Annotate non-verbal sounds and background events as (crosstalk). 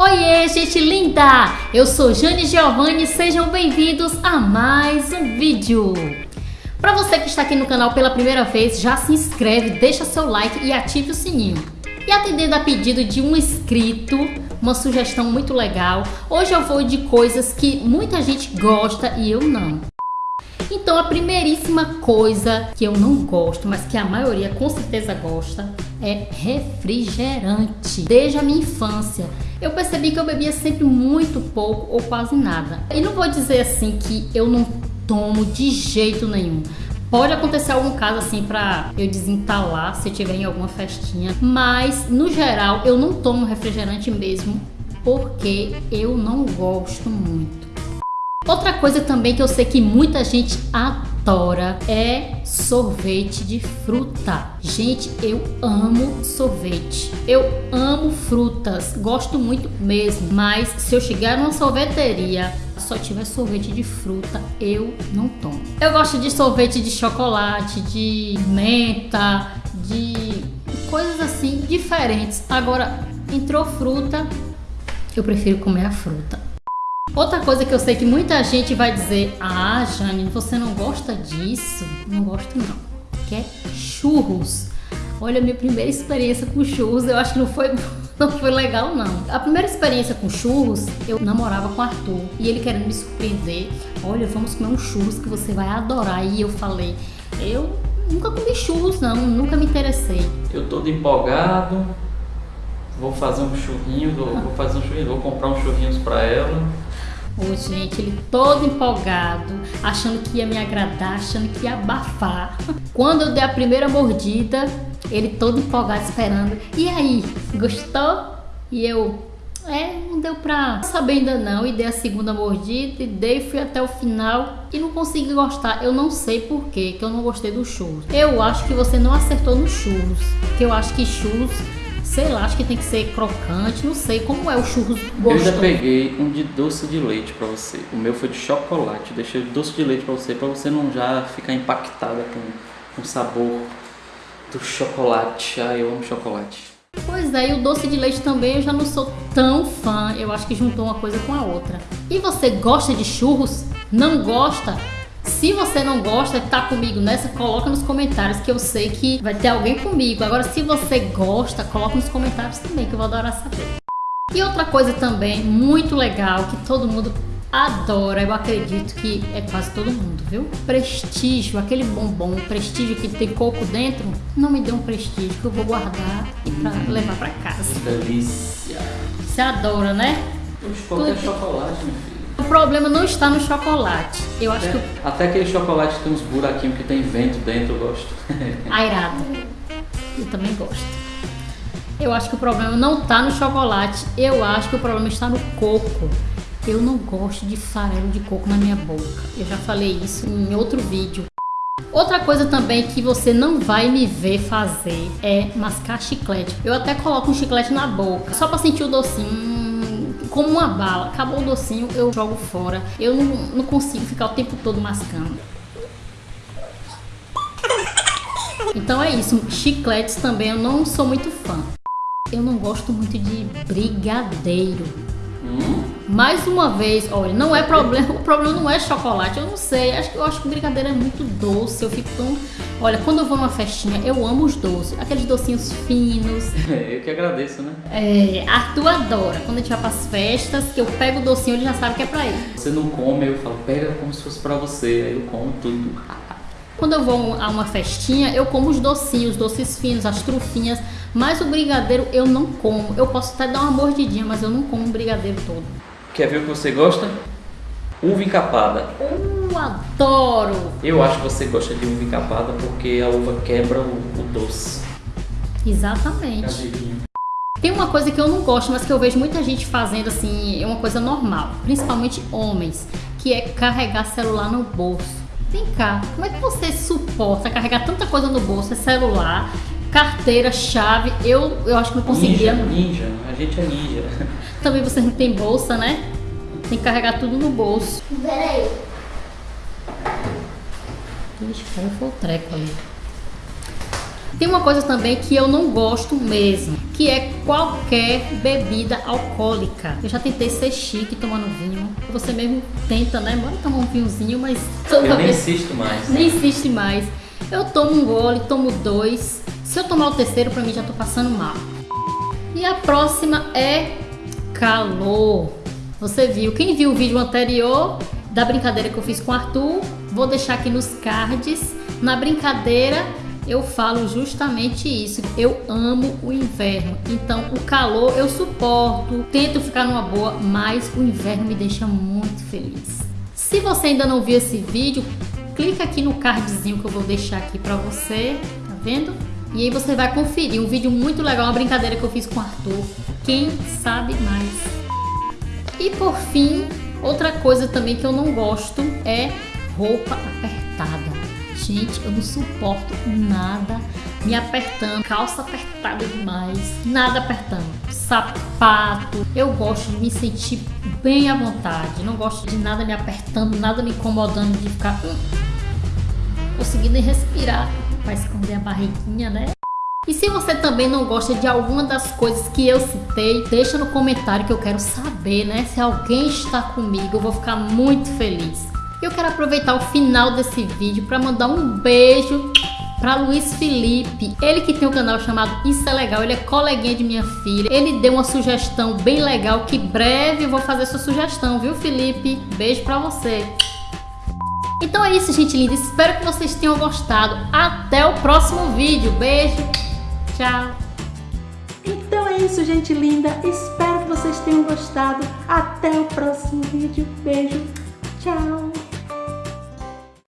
Oiê, gente linda! Eu sou Jane Giovanni, sejam bem-vindos a mais um vídeo. Para você que está aqui no canal pela primeira vez, já se inscreve, deixa seu like e ative o sininho. E atendendo a pedido de um inscrito, uma sugestão muito legal, hoje eu vou de coisas que muita gente gosta e eu não. Então a primeiríssima coisa que eu não gosto, mas que a maioria com certeza gosta, é refrigerante. Desde a minha infância, eu percebi que eu bebia sempre muito pouco ou quase nada. E não vou dizer assim que eu não tomo de jeito nenhum. Pode acontecer algum caso assim pra eu desentalar se tiver em alguma festinha, mas no geral eu não tomo refrigerante mesmo porque eu não gosto muito. Outra coisa também que eu sei que muita gente adora é sorvete de fruta. Gente, eu amo sorvete. Eu amo frutas, gosto muito mesmo. Mas se eu chegar numa sorveteria só tiver sorvete de fruta, eu não tomo. Eu gosto de sorvete de chocolate, de menta, de coisas assim diferentes. Agora, entrou fruta, eu prefiro comer a fruta. Outra coisa que eu sei que muita gente vai dizer, ah, Jane, você não gosta disso? Não gosto não, que é churros. Olha, minha primeira experiência com churros, eu acho que não foi, (laughs) não foi legal não. A primeira experiência com churros, eu namorava com o Arthur e ele querendo me surpreender. Olha, vamos comer um churros que você vai adorar. E eu falei, eu nunca comi churros não, nunca me interessei. Eu todo empolgado, vou fazer um churrinho, vou, vou fazer um churrinho, vou comprar uns churrinhos para ela. Ô, gente, ele todo empolgado, achando que ia me agradar, achando que ia abafar. Quando eu dei a primeira mordida, ele todo empolgado esperando. E aí, gostou? E eu, é, não deu pra saber ainda não. E dei a segunda mordida, e dei, fui até o final e não consegui gostar. Eu não sei por que eu não gostei do churros. Eu acho que você não acertou no churros, que eu acho que churros sei lá, acho que tem que ser crocante, não sei como é o churros gostoso. Eu já peguei um de doce de leite para você. O meu foi de chocolate. Deixei doce de leite para você, para você não já ficar impactada com, com o sabor do chocolate. Ah, eu amo chocolate. Pois é, e o doce de leite também eu já não sou tão fã. Eu acho que juntou uma coisa com a outra. E você gosta de churros? Não gosta? Se você não gosta, tá comigo nessa, coloca nos comentários que eu sei que vai ter alguém comigo. Agora, se você gosta, coloca nos comentários também que eu vou adorar saber. E outra coisa também muito legal que todo mundo adora, eu acredito que é quase todo mundo, viu? Prestígio, aquele bombom, prestígio que tem coco dentro, não me dê um prestígio que eu vou guardar e pra levar pra casa. Que delícia! Você adora, né? qualquer chocolate, meu filho. Problema não está no chocolate. Eu acho é, que. Até aquele chocolate que tem uns buraquinhos que tem vento dentro, eu gosto. (laughs) Airado. Eu também gosto. Eu acho que o problema não está no chocolate. Eu acho que o problema está no coco. Eu não gosto de farelo de coco na minha boca. Eu já falei isso em outro vídeo. Outra coisa também que você não vai me ver fazer é mascar chiclete. Eu até coloco um chiclete na boca, só para sentir o docinho como uma bala. Acabou o docinho, eu jogo fora. Eu não, não consigo ficar o tempo todo mascando. Então é isso. Chicletes também eu não sou muito fã. Eu não gosto muito de brigadeiro. Mais uma vez, olha, não é problema, o problema não é chocolate, eu não sei, acho que eu acho que o brigadeiro é muito doce, eu fico tão, olha, quando eu vou numa festinha, eu amo os doces, aqueles docinhos finos. (laughs) É, eu que agradeço, né? É, Arthur adora, quando a gente vai pras festas, que eu pego o docinho, ele já sabe que é pra ele. Você não come, eu falo, pega como se fosse pra você, aí eu como tudo. Quando eu vou a uma festinha, eu como os docinhos, os doces finos, as trufinhas, mas o brigadeiro eu não como. Eu posso até dar uma mordidinha, mas eu não como o brigadeiro todo. Quer ver o que você gosta? Uva encapada. Eu adoro! Eu acho que você gosta de uva encapada porque a uva quebra o, o doce. Exatamente. Tem uma coisa que eu não gosto, mas que eu vejo muita gente fazendo assim, é uma coisa normal, principalmente homens, que é carregar celular no bolso. Vem cá, como é que você suporta carregar tanta coisa no bolso, é celular, carteira, chave, eu, eu acho que não conseguia. Ninja, ninja, a gente é ninja. (laughs) Também você não tem bolsa, né? Tem que carregar tudo no bolso. Peraí. Ixi, caiu foi o treco ali. Tem uma coisa também que eu não gosto mesmo, que é qualquer bebida alcoólica. Eu já tentei ser chique tomando vinho. Você mesmo tenta, né? Bora tomar um vinhozinho, mas toda eu nem insisto mais. Nem insiste mais. Eu tomo um gole, tomo dois. Se eu tomar o terceiro, pra mim já tô passando mal. E a próxima é calor. Você viu, quem viu o vídeo anterior da brincadeira que eu fiz com o Arthur, vou deixar aqui nos cards. Na brincadeira eu falo justamente isso. Eu amo o inverno. Então, o calor eu suporto, tento ficar numa boa, mas o inverno me deixa muito feliz. Se você ainda não viu esse vídeo, clica aqui no cardzinho que eu vou deixar aqui para você, tá vendo? E aí você vai conferir um vídeo muito legal, uma brincadeira que eu fiz com o Arthur. Quem sabe mais? E por fim, outra coisa também que eu não gosto é roupa apertada. Gente, eu não suporto nada me apertando, calça apertada demais, nada apertando, sapato. Eu gosto de me sentir bem à vontade, não gosto de nada me apertando, nada me incomodando, de ficar hum, conseguindo respirar para esconder a barriguinha, né? E se você também não gosta de alguma das coisas que eu citei, deixa no comentário que eu quero saber, né? Se alguém está comigo, eu vou ficar muito feliz. Eu quero aproveitar o final desse vídeo para mandar um beijo para Luiz Felipe, ele que tem um canal chamado Isso é Legal, ele é coleguinha de minha filha. Ele deu uma sugestão bem legal que breve eu vou fazer sua sugestão, viu Felipe? Beijo para você. Então é isso, gente linda. Espero que vocês tenham gostado. Até o próximo vídeo. Beijo. Tchau. Então é isso, gente linda. Espero que vocês tenham gostado. Até o próximo vídeo. Beijo. Tchau.